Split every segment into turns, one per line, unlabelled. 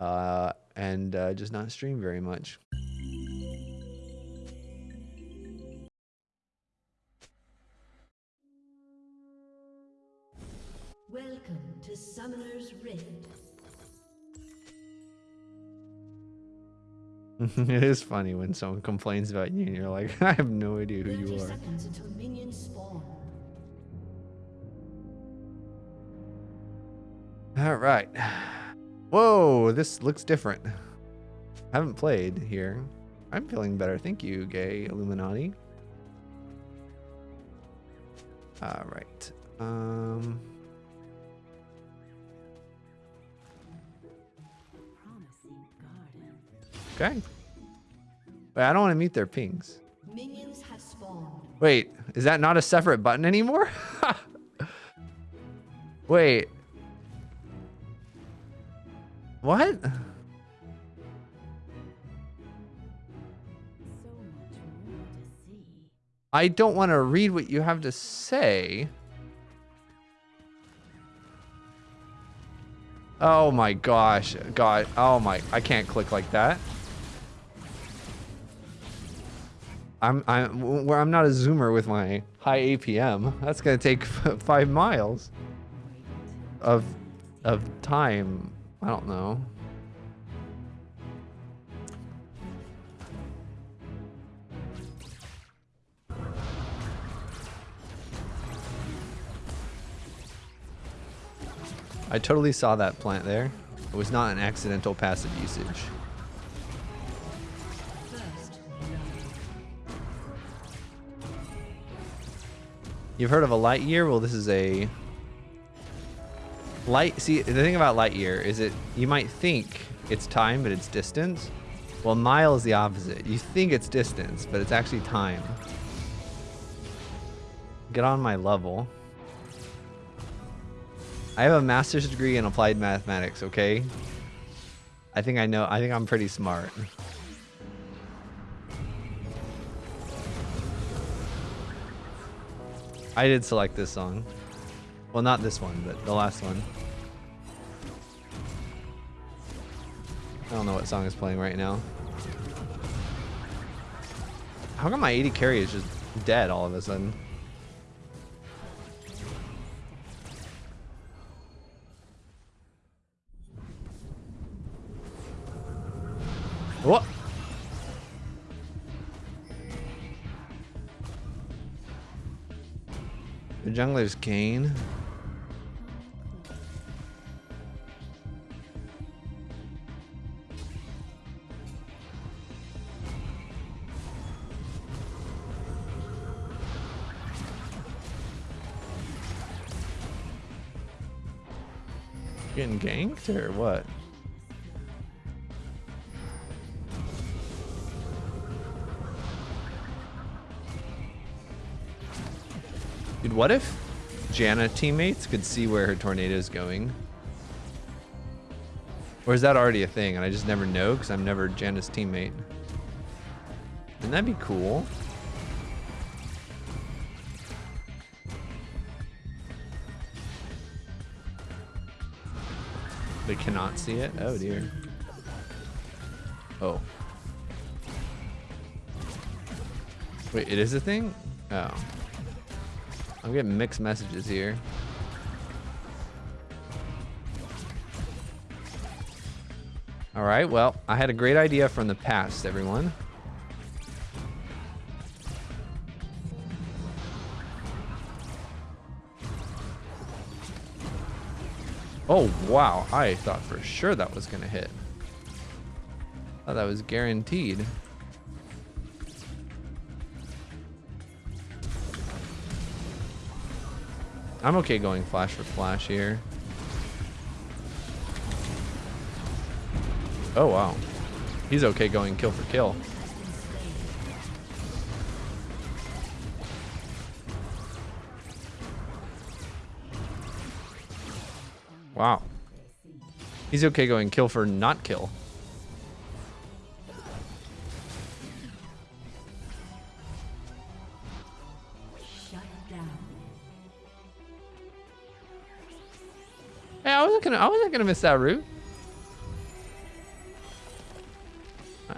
uh, and uh, just not stream very much.
Welcome to Summoner's Rift.
it is funny when someone complains about you and you're like, I have no idea who you are.
seconds until minions spawn.
All right. Whoa, this looks different. I haven't played here. I'm feeling better. Thank you, gay Illuminati. All right. Um, okay. Wait, I don't want to meet their pings.
Minions have spawned.
Wait, is that not a separate button anymore? Wait. What? I don't want to read what you have to say. Oh my gosh. God. Oh my. I can't click like that. I'm I'm I'm not a zoomer with my high APM. That's going to take 5 miles of of time. I don't know. I totally saw that plant there. It was not an accidental passive usage. You've heard of a light year? Well, this is a light. See, the thing about light year is it you might think it's time, but it's distance. Well, mile is the opposite. You think it's distance, but it's actually time. Get on my level. I have a master's degree in applied mathematics, okay? I think I know, I think I'm pretty smart. I did select this song. Well, not this one, but the last one. I don't know what song is playing right now. How come my 80 carry is just dead all of a sudden? What? The jungler's Kayn. Or what? Dude, what if Janna teammates could see where her tornado is going? Or is that already a thing and I just never know because I'm never Janna's teammate? Wouldn't that be cool? They cannot see it? Oh dear. Oh. Wait, it is a thing? Oh. I'm getting mixed messages here. All right, well, I had a great idea from the past, everyone. Oh, wow. I thought for sure that was going to hit. thought that was guaranteed. I'm okay going flash for flash here. Oh, wow. He's okay going kill for kill. Wow. He's okay going kill for not kill. Hey, I wasn't gonna I wasn't gonna miss that route.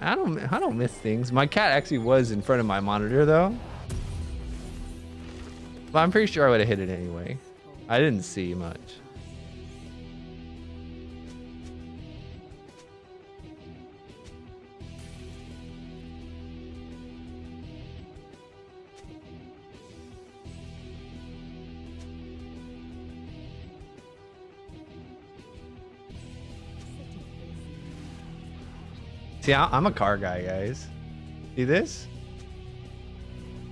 I don't I don't miss things. My cat actually was in front of my monitor though. But I'm pretty sure I would have hit it anyway. I didn't see much. See, I'm a car guy, guys. See this?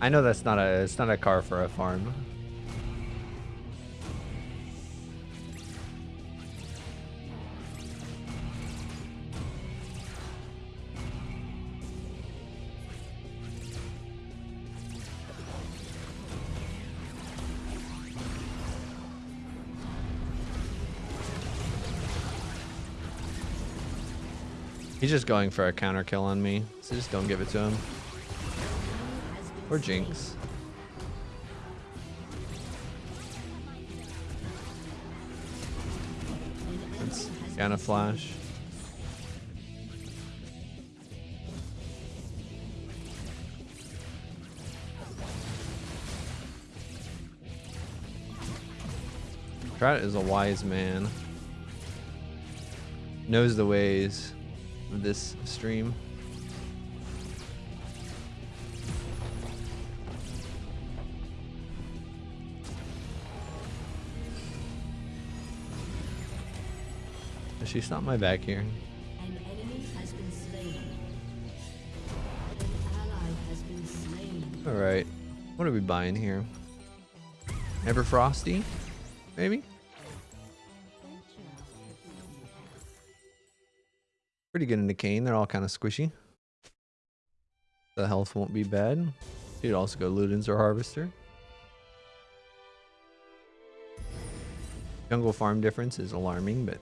I know that's not a it's not a car for a farm. He's just going for a counter kill on me, so just don't give it to him. Or Jinx. That's Janna Flash. Trout is a wise man. Knows the ways this stream. She's not my back here.
An enemy has been slain. An ally has been slain.
All right. What are we buying here? Ever Frosty? Maybe? Pretty good into Kayn. They're all kind of squishy. The health won't be bad. You'd also go Ludens or Harvester. Jungle farm difference is alarming, but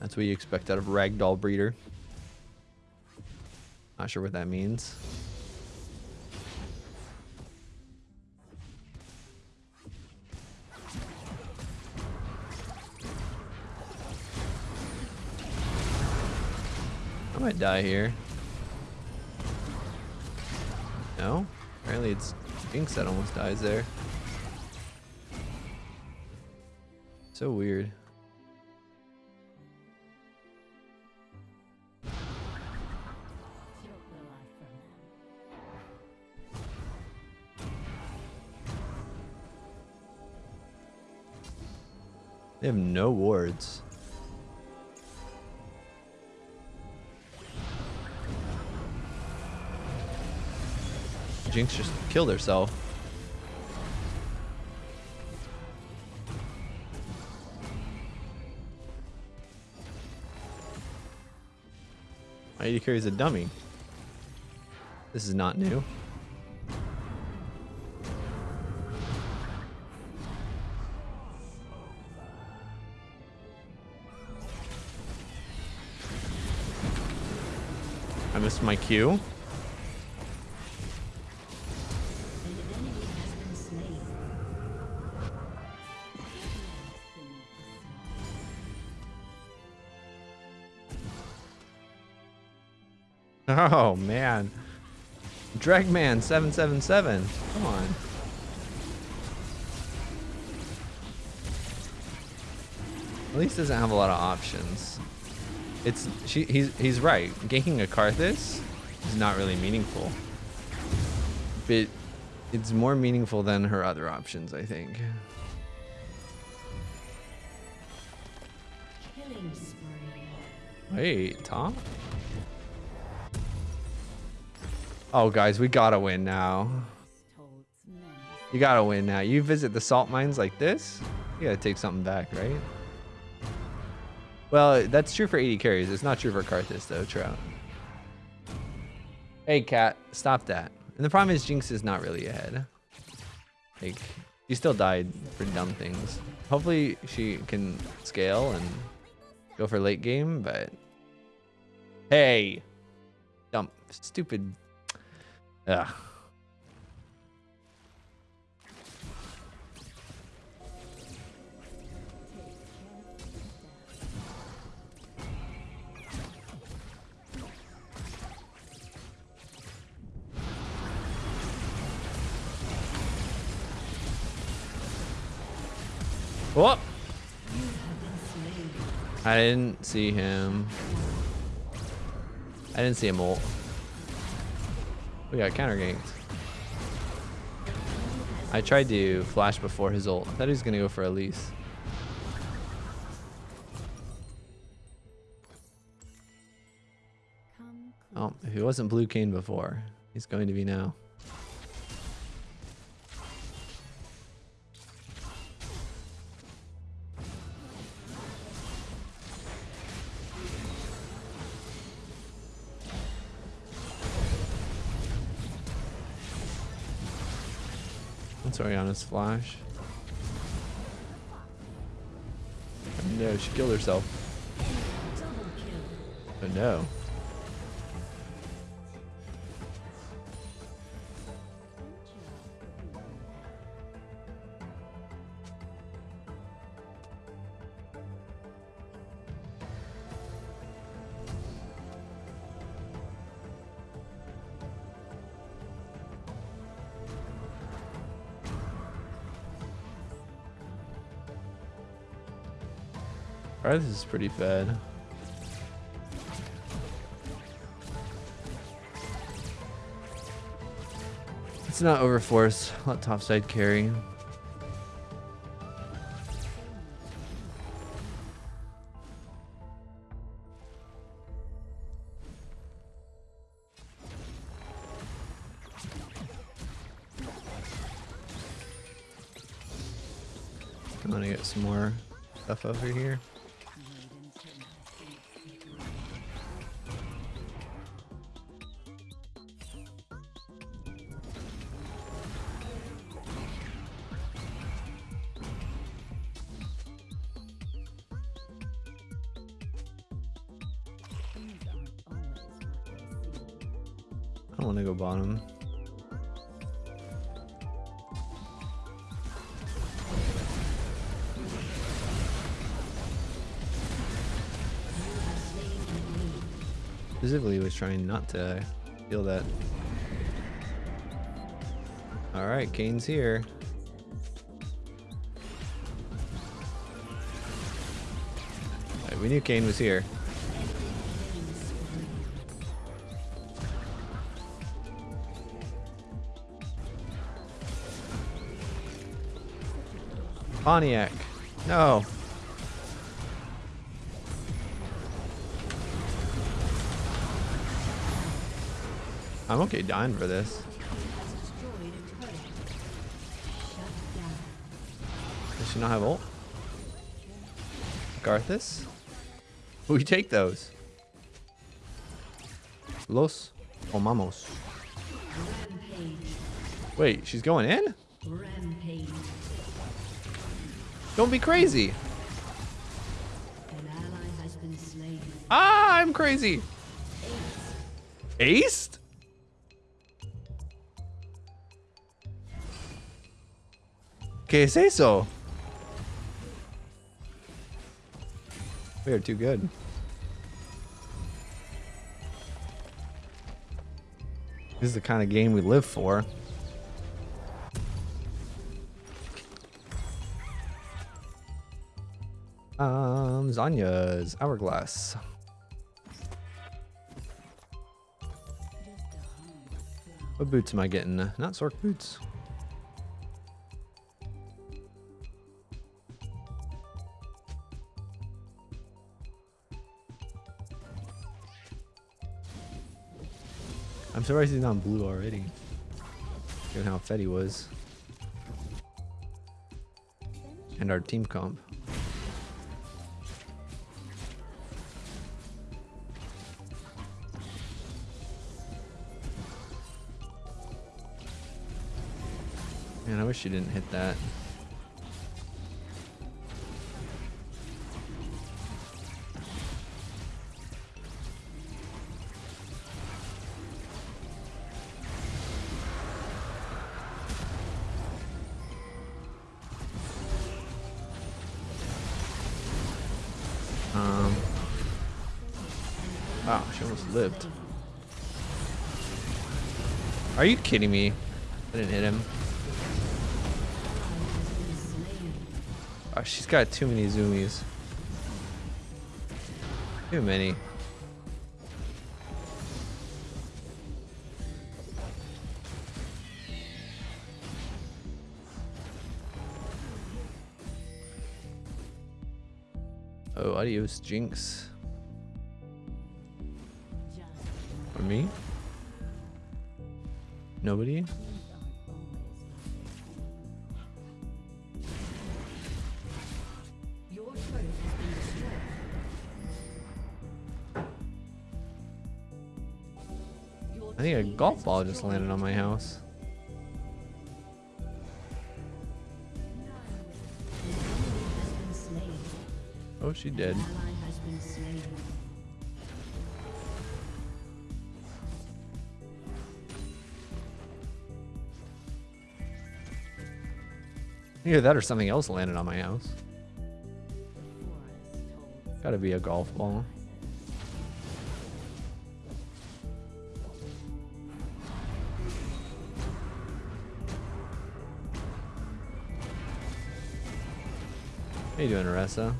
that's what you expect out of Ragdoll breeder. Not sure what that means. Might die here. No? Apparently it's Jinx that almost dies there. So weird. They have no wards. Jinx just killed herself. My AD carries a dummy. This is not new. I missed my cue. Oh man. Dragman 777. Come on. At least doesn't have a lot of options. It's she he's he's right. Ganking a Karthus is not really meaningful. But it's more meaningful than her other options, I think.
Killing spree.
Wait, Tom? Oh guys, we gotta win now. You gotta win now. You visit the salt mines like this, you gotta take something back, right? Well, that's true for 80 carries. It's not true for Karthus, though, Trout. Hey, Cat, stop that. And the problem is Jinx is not really ahead. Like, she still died for dumb things. Hopefully she can scale and go for late game, but... Hey! Dumb, stupid... Ugh. I didn't see him. I didn't see him ult. Oh, we got counter ganked. I tried to flash before his ult. I thought he was gonna go for Elise. Oh, if he wasn't Blue Kayn before, he's going to be now. That's Orianna's flash. Oh no, she killed herself. Oh no. This is pretty fed. It's not overforce. Let topside carry. I don't want to go bottom. Specifically was trying not to feel that. Alright, Kayn's here. Alright, we knew Kane was here. Pontiac. No. I'm okay dying for this. Does she not have ult? Karthus? We take those. Los Omamos. Wait, she's going in? Don't be crazy.
An ally has been slain.
Ah, I'm crazy. Aced? ¿Qué es eso? We are too good. This is the kind of game we live for. Um, Zhonya's Hourglass. What boots am I getting? Not Sorc boots. I'm surprised he's not blue already. Given how fed he was. And our team comp. Man, I wish you didn't hit that. Um. She almost lived. Are you kidding me? I didn't hit him. Oh, she's got too many zoomies. Too many. Oh, adios, Jinx. I think a golf ball just landed on my house. Oh, she did. Either that or something else landed on my house. Gotta be a golf ball. Doing,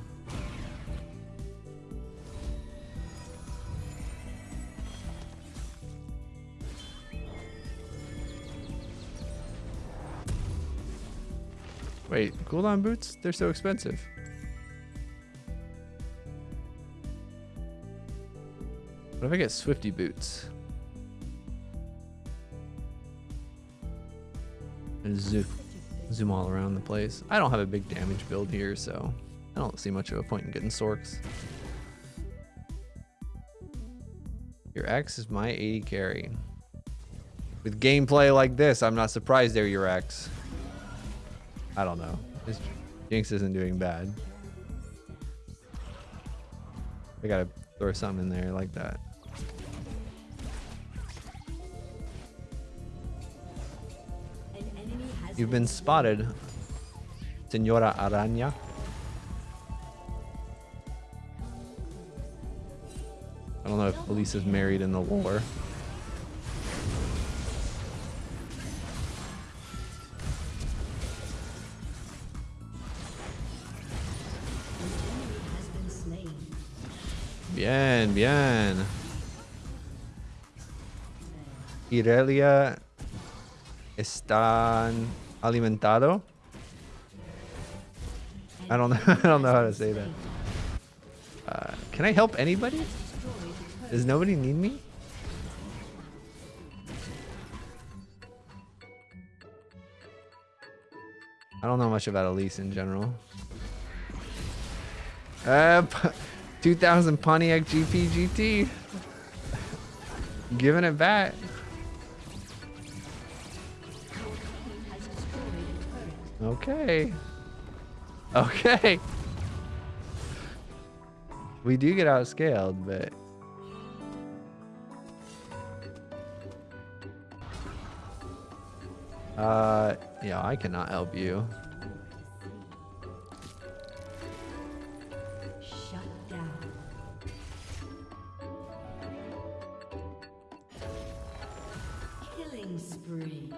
Wait, cooldown boots? They're so expensive. What if I get Swifty boots? Zoom, zoom all around the place. I don't have a big damage build here, so I don't see much of a point in getting Sorcs. Your X is my 80 carry. With gameplay like this, I'm not surprised they're your X. I don't know. This Jinx isn't doing bad. I gotta throw something in there like that.
An enemy has
You've been spotted, Senora Araña. Elisa's married in the lore. Bien, bien. Irelia están alimentado. I don't know. I don't know how to say that. Uh, can I help anybody? Does nobody need me? I don't know much about Elise in general. Uh, 2000 Pontiac GP GT. Giving it back. Okay. Okay. We do get outscaled, but uh yeah, I cannot help you.
Shut down. Killing spree.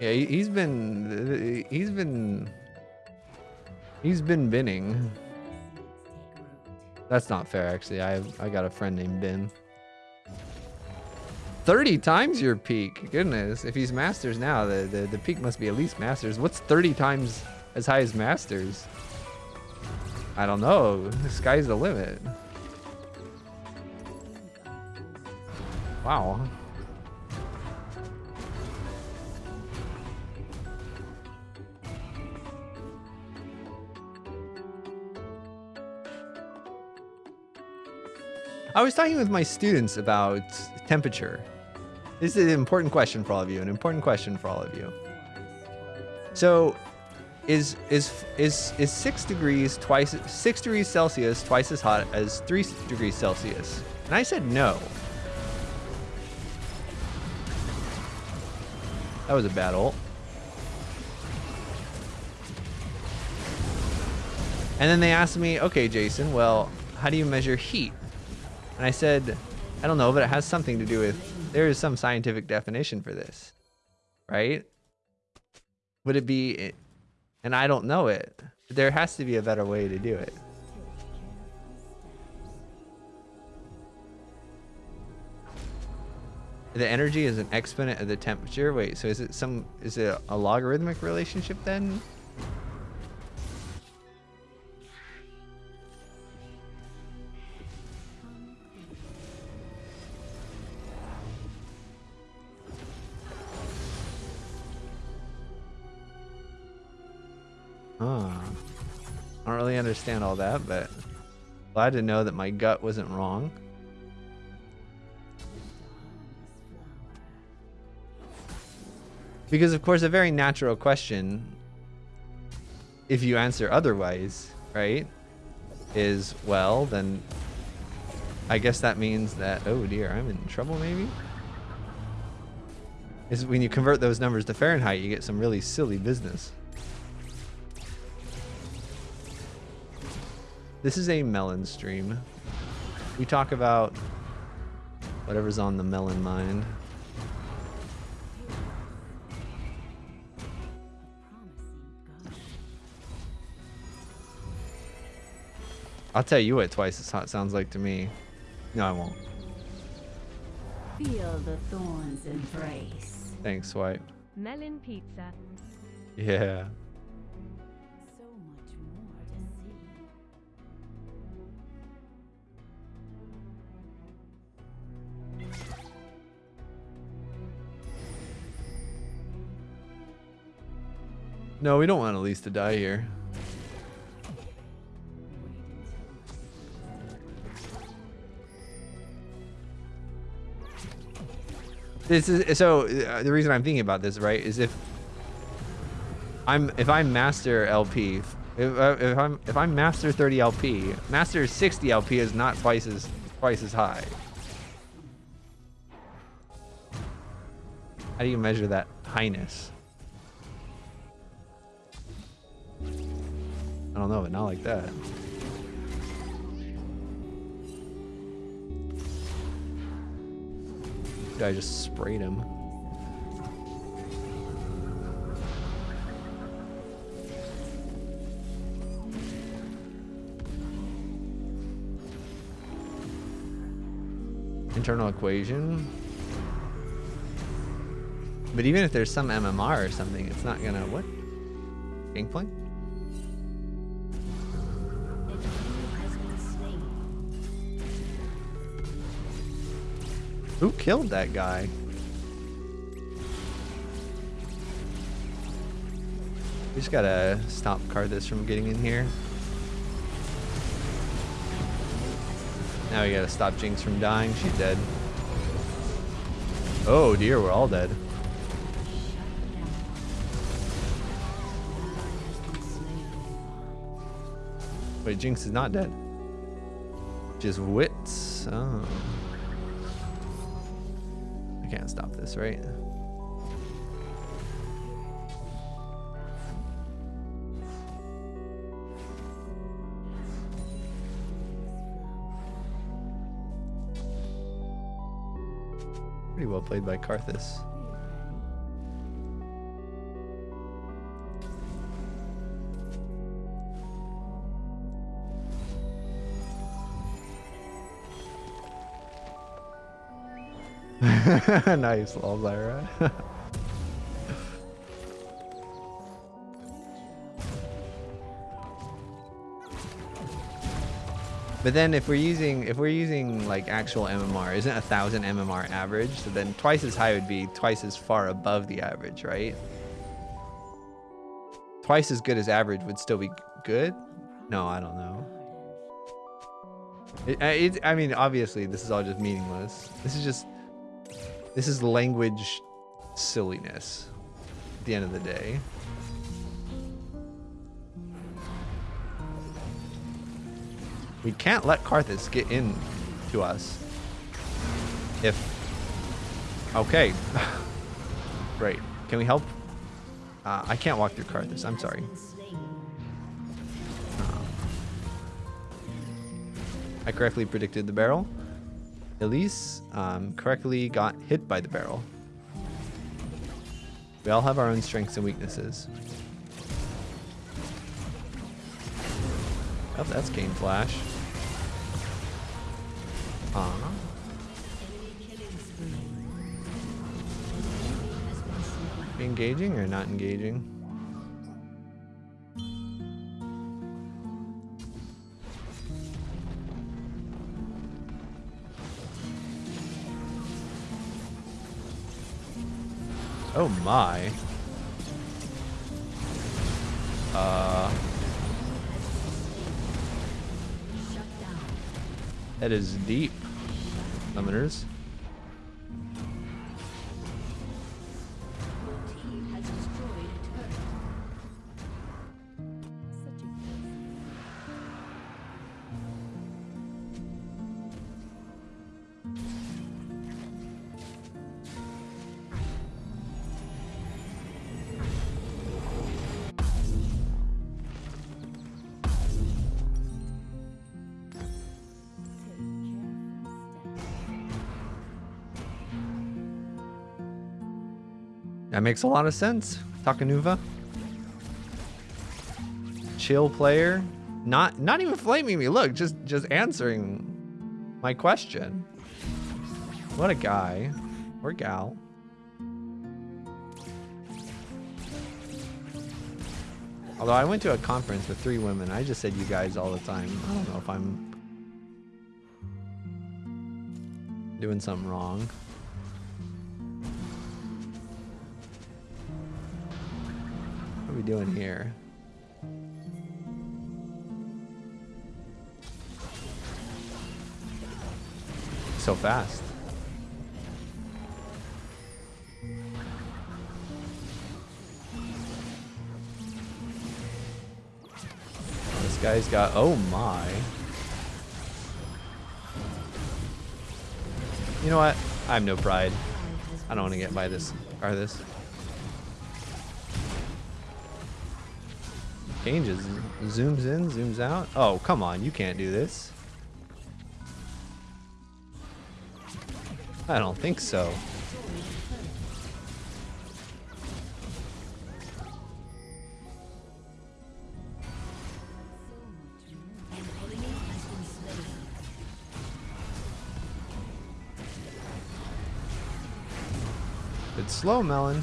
Yeah, he, he's been he's been he's been binning. That's not fair actually. I I got a friend named Ben. 30 times your peak. Goodness, if he's masters now, the, the the peak must be at least masters. What's 30 times as high as masters? I don't know. The sky's the limit. Wow. I was talking with my students about temperature. This is an important question for all of you, an important question for all of you. So, is is is is six degrees twice six degrees Celsius twice as hot as three degrees Celsius? And I said no. That was a bad ult. And then they asked me, okay, Jason, well, how do you measure heat? And I said, I don't know, but it has something to do with, there is some scientific definition for this, right? Would it be, and I don't know it. There has to be a better way to do it. The energy is an exponent of the temperature. Wait, so is it some is it a logarithmic relationship then? Understand all that, but glad to know that my gut wasn't wrong. Because of course a very natural question if you answer otherwise, right? Is well, then I guess that means that oh dear, I'm in trouble maybe? Is when you convert those numbers to Fahrenheit, you get some really silly business. This is a melon stream. We talk about whatever's on the melon mind. I'll tell you what twice as hot sounds like to me. No, I won't.
Feel the thorns embrace.
Thanks, Swipe.
Melon pizza.
Yeah. No, we don't want Elise to die here. This is so. Uh, the reason I'm thinking about this, right, is if I'm if I'm master LP, if, uh, if I'm if I'm master 30 LP, master 60 LP is not twice as twice as high. How do you measure that highness? I don't know, but not like that. Guy just sprayed him. Internal equation. But even if there's some MMR or something, it's not gonna what? Gangplank? Who killed that guy? We just gotta stop Karthus from getting in here. Now we gotta stop Jinx from dying. She's dead. Oh dear, we're all dead. Wait, Jinx is not dead. Just wits. Oh. I can't stop this, right? Pretty well played by Karthus. nice, Lyra. but then if we're using if we're using like actual MMR, isn't a thousand MMR average? So then twice as high would be twice as far above the average, right? Twice as good as average would still be good? No, I don't know. It, it, I mean, obviously, this is all just meaningless. This is just this is language silliness at the end of the day. We can't let Karthus get in to us. If... Okay. Great. Can we help? Uh, I can't walk through Karthus. I'm sorry.
Slain.
I correctly predicted the barrel. Elise um, correctly got hit by the barrel. We all have our own strengths and weaknesses. Oh, that's game flash. Aw. Engaging or not engaging? Oh my. Uh, that is deep. Summoners. Makes a lot of sense. Takanuva. Chill player. Not not even flaming me. Look, just just answering my question. What a guy. Or gal. Although I went to a conference with three women, I just said you guys all the time. I don't know if I'm doing something wrong. We doing here? So fast. Oh, this guy's got, oh my. You know what? I have no pride. I don't want to get by this, or this. Changes, zooms in, zooms out. Oh, come on, you can't do this. I don't think so. It's slow, Melon.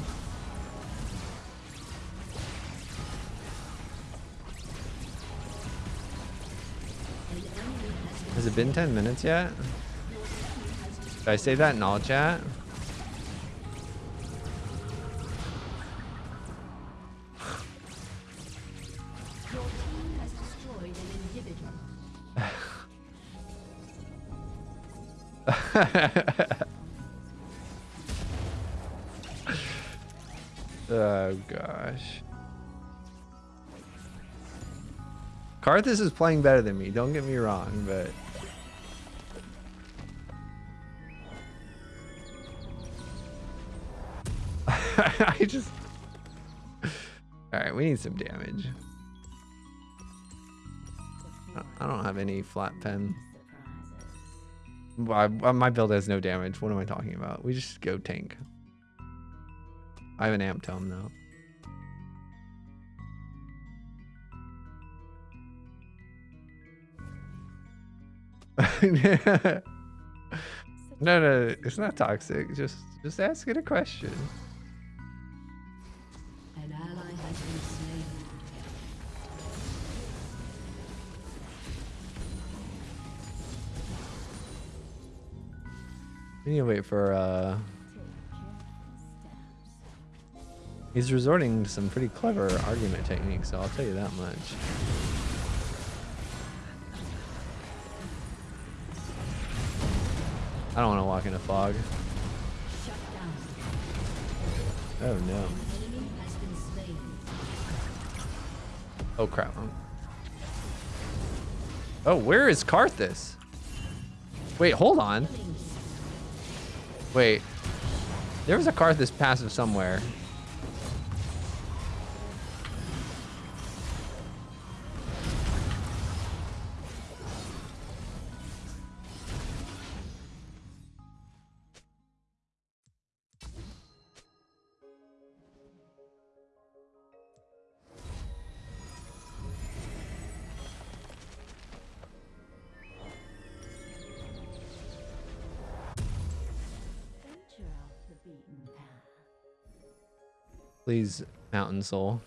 Been
Has been 10 minutes yet? Did I say that in all chat? Oh gosh. Karthus is playing better than me, don't get me wrong, but I just Alright, we need some damage. I- don't have any flat pen. Well, I- uh, my build has no damage. What am I talking about? We just go tank. I have an amp tome though. no, no, it's not toxic. Just, just ask it a question. We need to wait for. uh He's resorting to some pretty clever argument techniques, so I'll tell you that much. I don't want to walk in a fog. Oh no. Oh crap. Oh, where is Karthus? Wait, hold on. Wait. There was a Karthus passive somewhere. Please, Mountain Soul.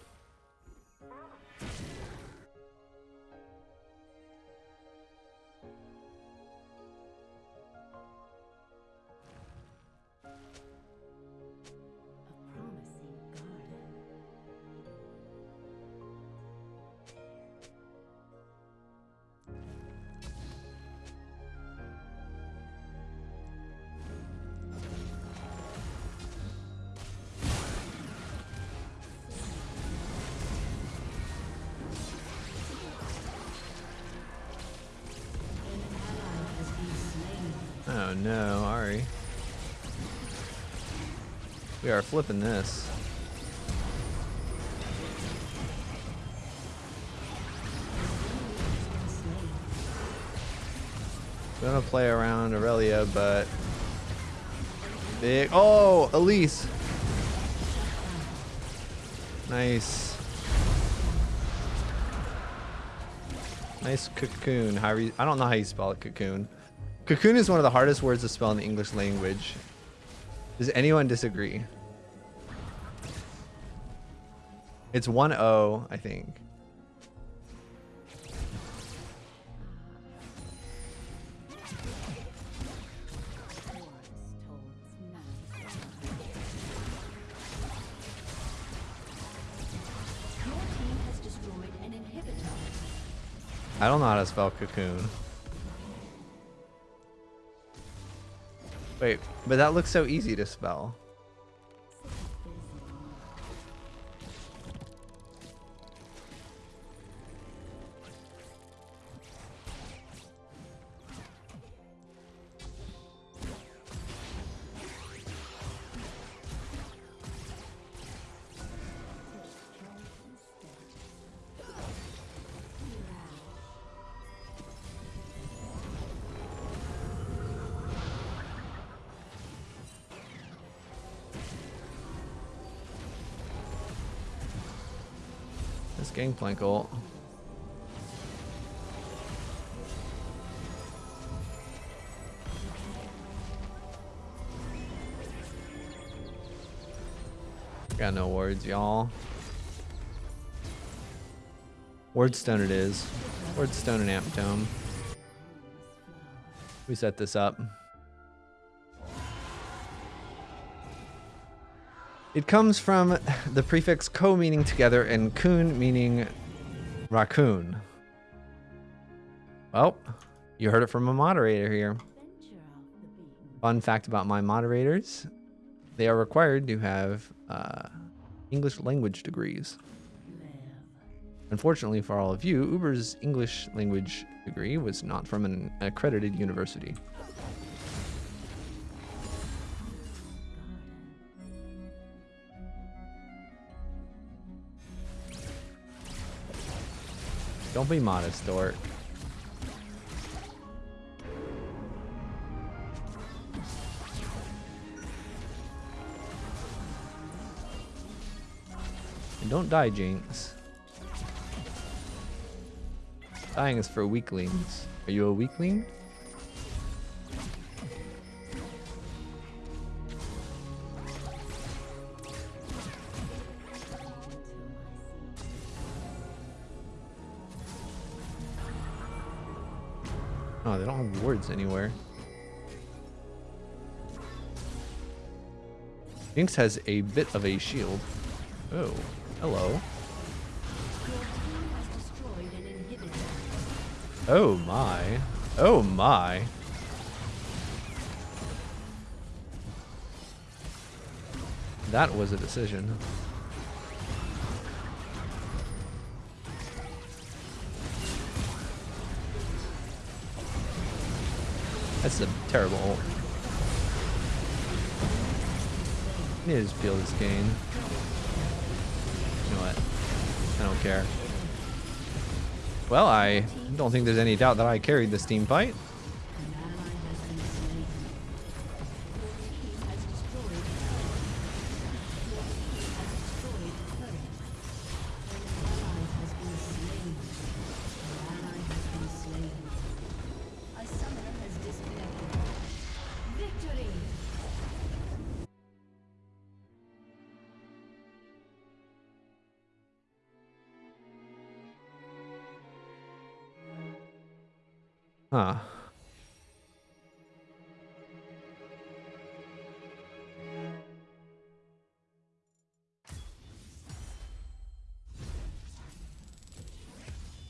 Are flipping this. Gonna play around Aurelia, but big. Oh, Elise. Nice. Nice cocoon. How you, I don't know how you spell it. Cocoon. Cocoon is one of the hardest words to spell in the English language. Does anyone disagree? It's one O, I think. I don't know how to spell cocoon. Wait, but that looks so easy to spell. Gangplank ult. Got no words, y'all. Wordstone it is. Wordstone and Amp Tome. We set this up. It comes from the prefix ko meaning together and kun meaning raccoon. Well, you heard it from a moderator here. Fun fact about my moderators they are required to have uh, English language degrees. Unfortunately for all of you, Uber's English language degree was not from an accredited university. Don't be modest, Dork. And don't die, Jinx. Dying is for weaklings. Are you a weakling? Words anywhere. Jinx has a bit of a shield. Oh, hello. Oh my. Oh my. That was a decision. That's a terrible ult. I need to just feel this gain. You know what? I don't care. Well, I don't think there's any doubt that I carried this team fight.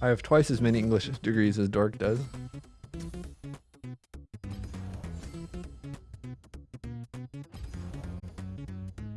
I have twice as many English degrees as Dork does.